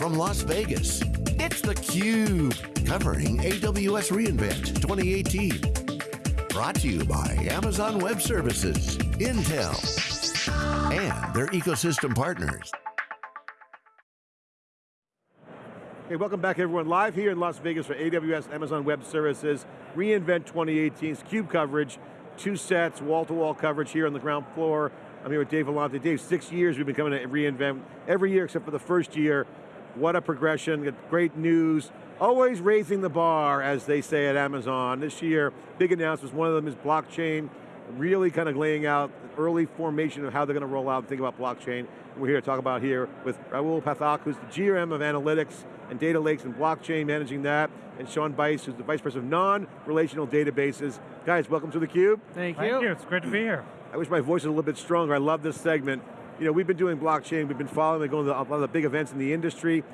from Las Vegas, it's theCUBE, covering AWS reInvent 2018. Brought to you by Amazon Web Services, Intel, and their ecosystem partners. Hey, welcome back everyone. Live here in Las Vegas for AWS Amazon Web Services, reInvent 2018's CUBE coverage, two sets, wall-to-wall -wall coverage here on the ground floor. I'm here with Dave Vellante. Dave, six years we've been coming to reInvent, every year except for the first year. What a progression, great news. Always raising the bar, as they say at Amazon. This year, big announcements, one of them is blockchain, really kind of laying out early formation of how they're going to roll out and think about blockchain. We're here to talk about here with Rahul Pathak, who's the GM of Analytics and Data Lakes and Blockchain, managing that, and Shawn Bice, who's the Vice President of Non-Relational Databases. Guys, welcome to theCUBE. Thank you. Thank you, it's great to be here. I wish my voice was a little bit stronger. I love this segment. You know, we've been doing blockchain, we've been following it, going to a lot of the big events in the industry.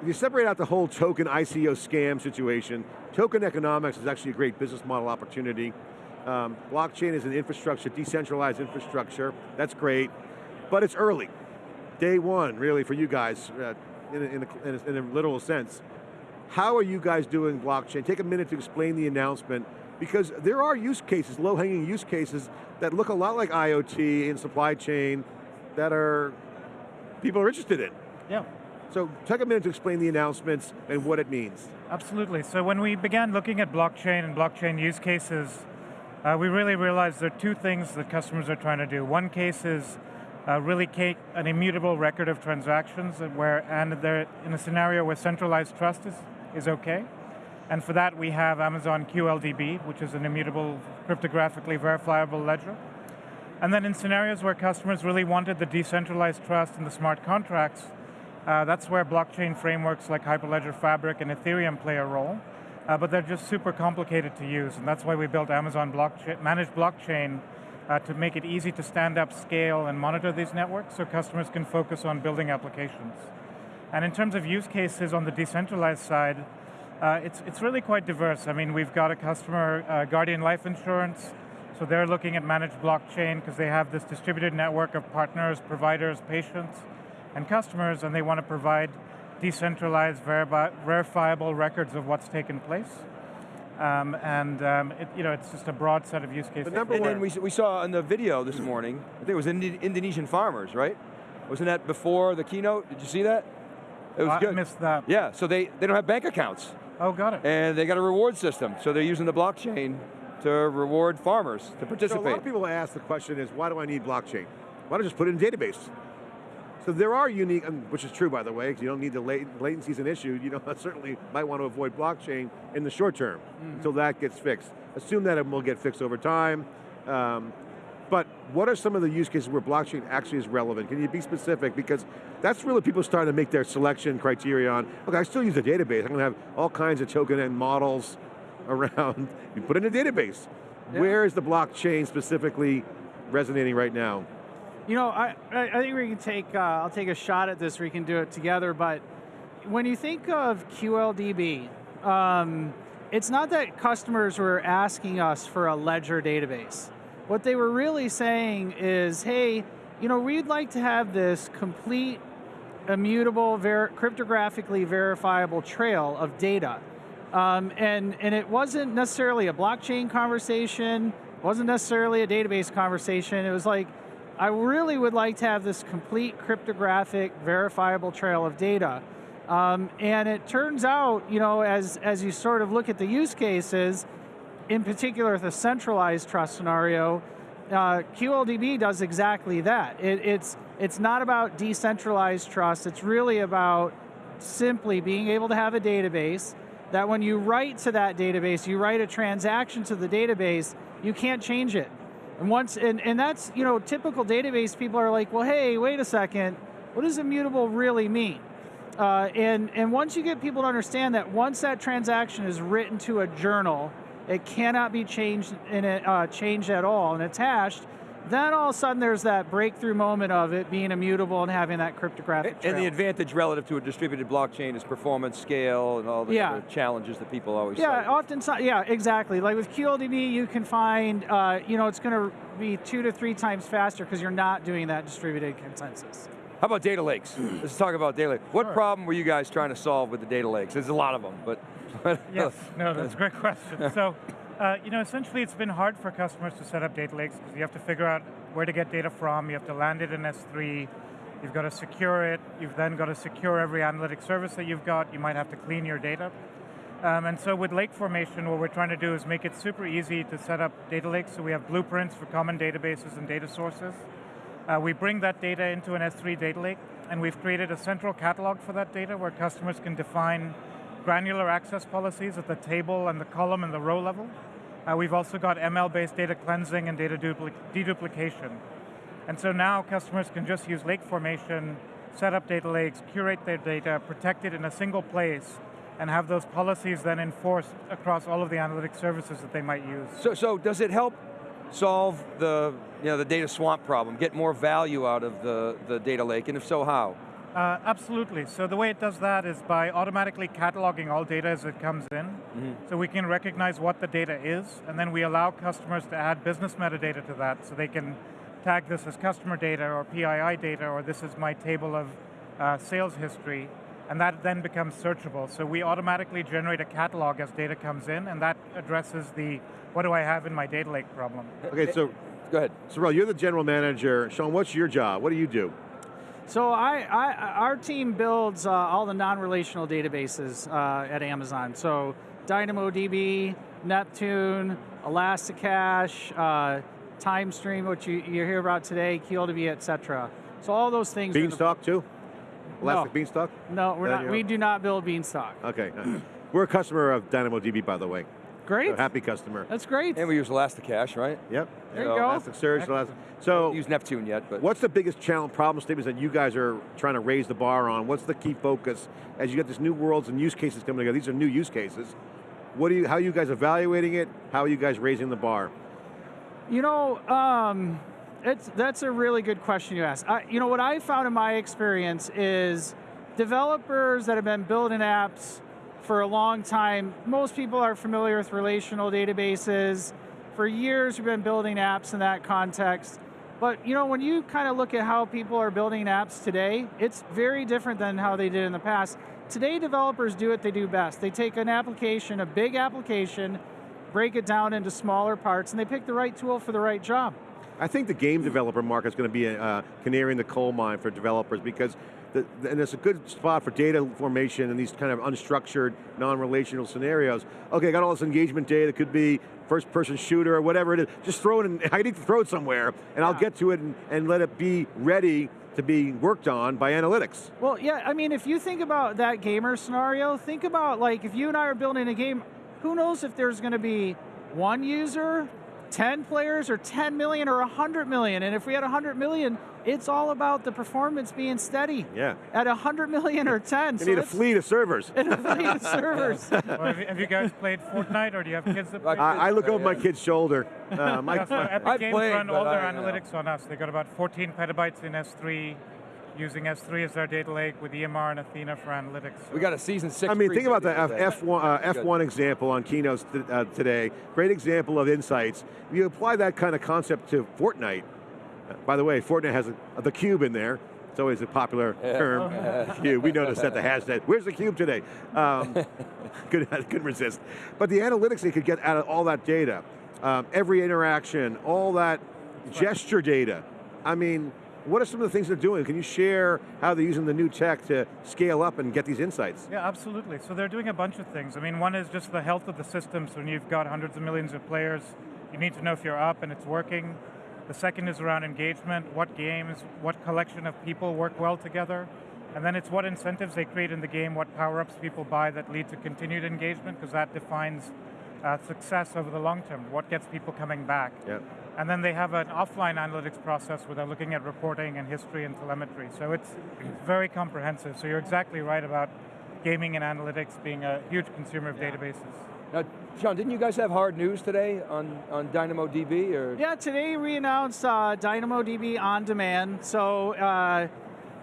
If you separate out the whole token ICO scam situation, token economics is actually a great business model opportunity. Um, blockchain is an infrastructure, decentralized infrastructure, that's great, but it's early. Day one, really, for you guys, uh, in, a, in, a, in, a, in a literal sense. How are you guys doing blockchain? Take a minute to explain the announcement, because there are use cases, low-hanging use cases, that look a lot like IoT in supply chain, that are, people are interested in. Yeah. So take a minute to explain the announcements and what it means. Absolutely, so when we began looking at blockchain and blockchain use cases, uh, we really realized there are two things that customers are trying to do. One case is uh, really an immutable record of transactions where, and they're in a scenario where centralized trust is, is okay. And for that we have Amazon QLDB, which is an immutable cryptographically verifiable ledger. And then in scenarios where customers really wanted the decentralized trust and the smart contracts, uh, that's where blockchain frameworks like Hyperledger Fabric and Ethereum play a role. Uh, but they're just super complicated to use, and that's why we built Amazon blockchain, Managed Blockchain uh, to make it easy to stand up, scale, and monitor these networks so customers can focus on building applications. And in terms of use cases on the decentralized side, uh, it's, it's really quite diverse. I mean, we've got a customer, uh, Guardian Life Insurance, so they're looking at managed blockchain because they have this distributed network of partners, providers, patients, and customers, and they want to provide decentralized, verifiable records of what's taken place. Um, and um, it, you know, it's just a broad set of use cases. The number one, we, we saw in the video this morning, I think it was Indi Indonesian farmers, right? Wasn't that before the keynote? Did you see that? It was oh, good. I missed that. Yeah, so they, they don't have bank accounts. Oh, got it. And they got a reward system, so they're using the blockchain to reward farmers to participate. So a lot of people ask the question is, why do I need blockchain? Why don't I just put it in a database? So there are unique, which is true by the way, because you don't need the lat latency is an issue, you know, certainly might want to avoid blockchain in the short term, mm -hmm. until that gets fixed. Assume that it will get fixed over time. Um, but what are some of the use cases where blockchain actually is relevant? Can you be specific? Because that's really people starting to make their selection criteria on, okay, I still use a database. I'm going to have all kinds of token and models around. You put in a database. Yeah. Where is the blockchain specifically resonating right now? You know, I, I think we can take, uh, I'll take a shot at this, we can do it together, but when you think of QLDB, um, it's not that customers were asking us for a ledger database. What they were really saying is, hey, you know, we'd like to have this complete, immutable, ver cryptographically verifiable trail of data. Um, and, and it wasn't necessarily a blockchain conversation, wasn't necessarily a database conversation, it was like, I really would like to have this complete cryptographic verifiable trail of data. Um, and it turns out, you know, as, as you sort of look at the use cases, in particular the centralized trust scenario, uh, QLDB does exactly that. It, it's, it's not about decentralized trust, it's really about simply being able to have a database that when you write to that database, you write a transaction to the database, you can't change it. And once, and, and that's, you know, typical database people are like, well, hey, wait a second, what does immutable really mean? Uh, and, and once you get people to understand that once that transaction is written to a journal, it cannot be changed, in it, uh, changed at all and it's hashed, then all of a sudden there's that breakthrough moment of it being immutable and having that cryptographic And, trail. and the advantage relative to a distributed blockchain is performance, scale, and all the yeah. challenges that people always Yeah, often, yeah, exactly. Like with QLDB, you can find, uh, you know, it's going to be two to three times faster because you're not doing that distributed consensus. How about data lakes? Let's talk about data lakes. What problem were you guys trying to solve with the data lakes? There's a lot of them, but. Yes, no, that's a great question. So, uh, you know, essentially it's been hard for customers to set up data lakes because you have to figure out where to get data from, you have to land it in S3, you've got to secure it, you've then got to secure every analytic service that you've got, you might have to clean your data. Um, and so with Lake Formation, what we're trying to do is make it super easy to set up data lakes, so we have blueprints for common databases and data sources. Uh, we bring that data into an S3 data lake, and we've created a central catalog for that data where customers can define granular access policies at the table and the column and the row level. Uh, we've also got ML-based data cleansing and data deduplication. And so now customers can just use lake formation, set up data lakes, curate their data, protect it in a single place, and have those policies then enforced across all of the analytic services that they might use. So, so does it help solve the, you know, the data swamp problem, get more value out of the, the data lake, and if so, how? Uh, absolutely. So the way it does that is by automatically cataloging all data as it comes in. Mm -hmm. So we can recognize what the data is, and then we allow customers to add business metadata to that, so they can tag this as customer data or PII data, or this is my table of uh, sales history, and that then becomes searchable. So we automatically generate a catalog as data comes in, and that addresses the what do I have in my data lake problem. Okay, so go ahead. Rahul, you're the general manager. Shawn, what's your job? What do you do? So I, I, our team builds uh, all the non-relational databases uh, at Amazon. So DynamoDB, Neptune, ElastiCache, uh, Timestream, which you, you hear about today, QLDB, et cetera. So all those things. Beanstalk too? Elastic no. Beanstalk? No, we're not, we do not build Beanstalk. Okay. we're a customer of DynamoDB, by the way. Great. So happy customer. That's great. And we use ElastiCache, right? Yep. There you, you go. Elasticsearch, Elastic. So use Neptune yet, but what's the biggest challenge, problem statements that you guys are trying to raise the bar on? What's the key focus as you get these new worlds and use cases coming together? These are new use cases. What do you? How are you guys evaluating it? How are you guys raising the bar? You know, um, it's that's a really good question you ask. I, you know, what I found in my experience is developers that have been building apps for a long time. Most people are familiar with relational databases. For years, we've been building apps in that context. But you know, when you kind of look at how people are building apps today, it's very different than how they did in the past. Today, developers do what they do best. They take an application, a big application, break it down into smaller parts, and they pick the right tool for the right job. I think the game developer market is going to be a uh, canary in the coal mine for developers because the, and it's a good spot for data formation and these kind of unstructured, non-relational scenarios. Okay, I got all this engagement data, it could be first person shooter or whatever it is, just throw it in, I need to throw it somewhere and yeah. I'll get to it and, and let it be ready to be worked on by analytics. Well, yeah, I mean, if you think about that gamer scenario, think about like if you and I are building a game, who knows if there's going to be one user, 10 players, or 10 million, or 100 million, and if we had 100 million, it's all about the performance being steady. Yeah. At 100 million or 10. You so need a fleet of servers. And a fleet of servers. well, have, you, guys played Fortnite or do you have kids that play? I, I look over my kid's shoulder. Uh, my, yeah, so Epic Games played, run all their I, analytics on us. They got about 14 petabytes in S3 using S3 as our data lake with EMR and Athena for analytics. So. We got a season six. I mean, think about the F, F1, uh, F1 example on keynotes uh, today. Great example of insights. You apply that kind of concept to Fortnite, by the way, Fortnite has a, the cube in there. It's always a popular term. cube. We noticed that the hashtag. Where's the cube today? Um, could, couldn't resist. But the analytics they could get out of all that data, um, every interaction, all that gesture data. I mean, what are some of the things they're doing? Can you share how they're using the new tech to scale up and get these insights? Yeah, absolutely. So they're doing a bunch of things. I mean, one is just the health of the system. So when you've got hundreds of millions of players, you need to know if you're up and it's working. The second is around engagement, what games, what collection of people work well together. And then it's what incentives they create in the game, what power-ups people buy that lead to continued engagement, because that defines uh, success over the long term, what gets people coming back. Yep. And then they have an offline analytics process where they're looking at reporting and history and telemetry. So it's very comprehensive. So you're exactly right about gaming and analytics being a huge consumer of yeah. databases. Now, Shawn, didn't you guys have hard news today on, on DynamoDB? Or? Yeah, today we announced uh, DynamoDB on demand. So, uh,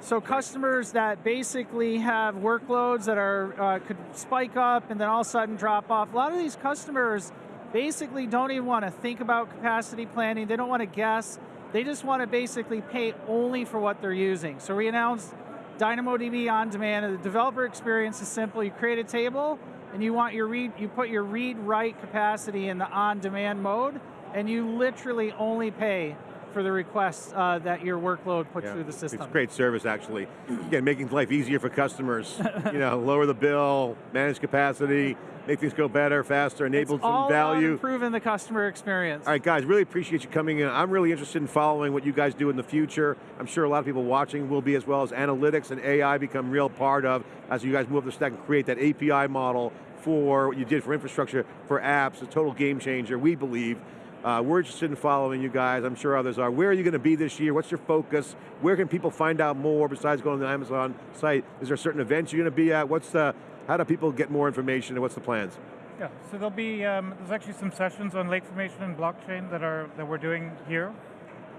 so customers that basically have workloads that are uh, could spike up and then all of a sudden drop off. A lot of these customers basically don't even want to think about capacity planning. They don't want to guess. They just want to basically pay only for what they're using. So we announced DynamoDB on demand, and the developer experience is simple. You create a table, and you want your read, you put your read-write capacity in the on-demand mode, and you literally only pay for the requests uh, that your workload puts Yeah, through the system. It's great service, actually. Again, making life easier for customers. you know, lower the bill, manage capacity, make things go better, faster, enable it's some value. improving the customer experience. All right, guys, really appreciate you coming in. I'm really interested in following what you guys do in the future. I'm sure a lot of people watching will be as well as analytics and AI become real part of as you guys move the stack and create that API model for what you did for infrastructure, for apps, a total game changer, we believe. Uh, we're interested in following you guys. I'm sure others are. Where are you going to be this year? What's your focus? Where can people find out more besides going to the Amazon site? Is there certain events you're going to be at? What's the, how do people get more information and what's the plans? Yeah, so there'll be, um, there's actually some sessions on lake formation and blockchain that are that we're doing here.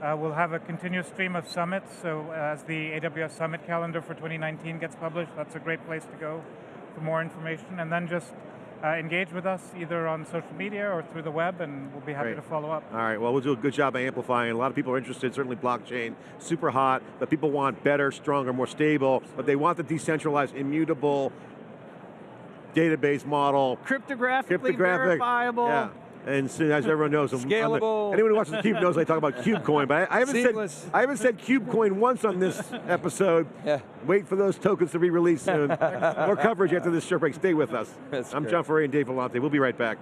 Uh, we'll have a continuous stream of summits, so as the AWS Summit calendar for 2019 gets published, that's a great place to go for more information. And then just uh, engage with us either on social media or through the web, and we'll be happy Great. to follow up. All right, well, we'll do a good job of amplifying. A lot of people are interested, certainly blockchain, super hot, but people want better, stronger, more stable, but they want the decentralized, immutable database model. Cryptographically Cryptographic. verifiable. Yeah. And so, as everyone knows, I'm- I'm the- anyone who watches the Cube knows I talk about KubeCoin, but I, I haven't Seamless. said I haven't said KubeCoin once on this episode. Yeah. Wait for those tokens to be released soon. More coverage after this short break. Stay with us. That's I'm great. John Furrier and Dave Vellante. We'll be right back.